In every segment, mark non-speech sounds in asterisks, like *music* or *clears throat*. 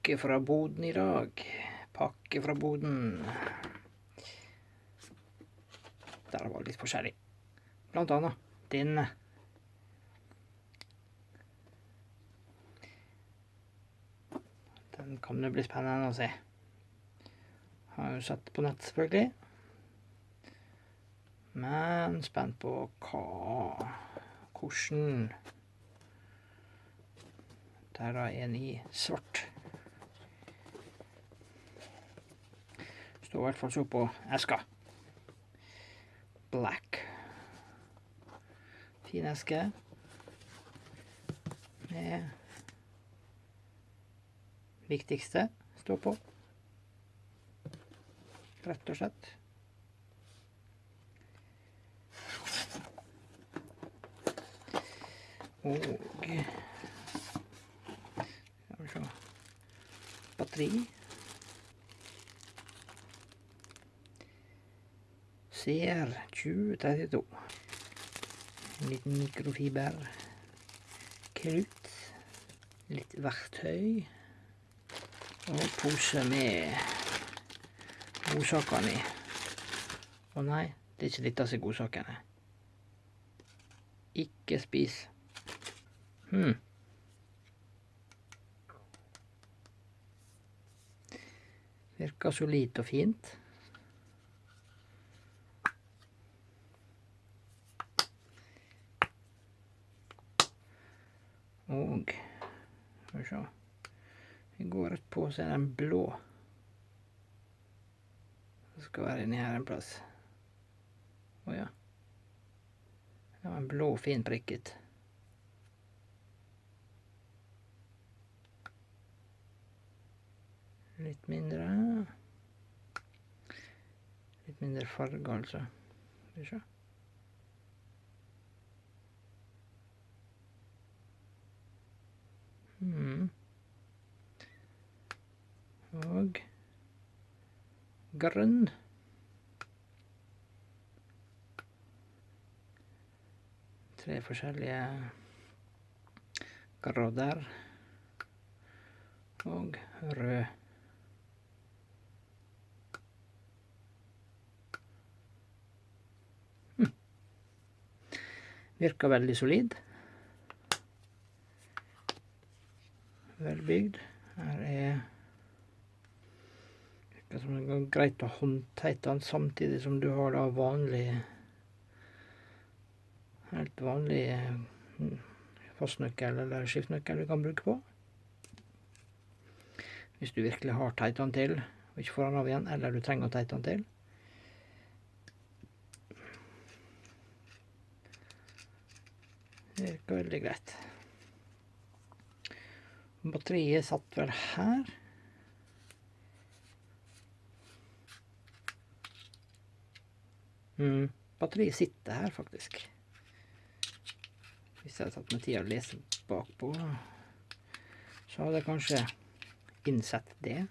pakke fra boden i dag. Pakke fra boden. Der var litt forskjellig. Blant annet denne. Den kan det bli spennende å se. Har jo sett på nett, selvfølgelig. Men spent på hva Hvordan Der er en i svart. Står i hvert fall så på eska. Black. Fin eske. Det viktigste står på. Rett og slett. Og Batteri. CR 2032. En mikrofiber. Krutt. Litt verktøy. Og pose med godsakene i. Å nei, det er ikke dette som er godsakene. Ikke spis. Hmm. Virker solid og fint. Og Skal vi se Vi går rett på, så er den blå. Den skal være inni her en plass. Å ja. Det var en blå, fin prikket. Litt mindre Litt mindre farge, altså. Skal vi se. Mm. Og grønn. Tre forskjellige grader. Og rød. Virker veldig solid. Velbygd. Her er Det er greit å håndteite den samtidig som du har da vanlig Helt vanlig mm, fastnøkkel eller skiftnøkkel du kan bruke på. Hvis du virkelig har teita den til, og ikke får den av igjen, eller du trenger å teite den til. Det virker veldig greit. Batteriet satt vel her. Mm, batteriet sitter her, faktisk. Hvis jeg hadde tatt meg tid å lese bakpå, så hadde jeg kanskje innsett det.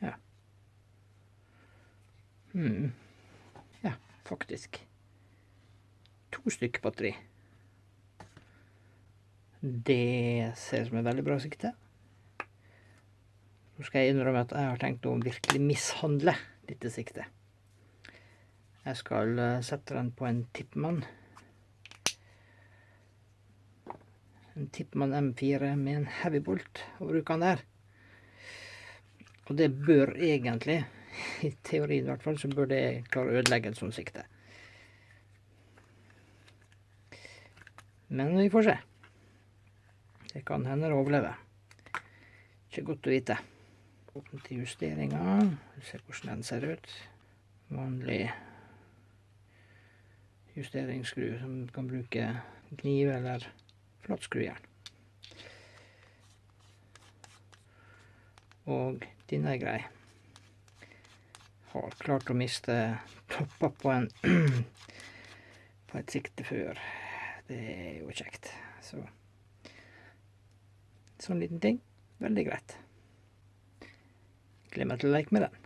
Ja. Ja, faktisk. To stykker batteri. Det ser ut som et veldig bra sikte. Nå skal jeg innrømme at jeg har tenkt å virkelig mishandle dette siktet. Jeg skal eh, sette den på en Tippmann. En Tippmann M4 med en heavybolt, og bruke den der. Og det bør egentlig i teorien i hvert fall, så bør det klare å ødelegge et sånt sikte. Men vi får se. Det kan hende det overlever. Ikke godt å vite. Åpne til justeringer. Se hvordan den ser ut. Vanlig justeringsskru som du kan bruke kniv eller flatskruejern. Og denne er grei har klart å miste topper på en *clears throat* på et sikte før. Det er jo kjekt. Så sånn liten ting. Veldig greit. Gleder meg til å leke med den.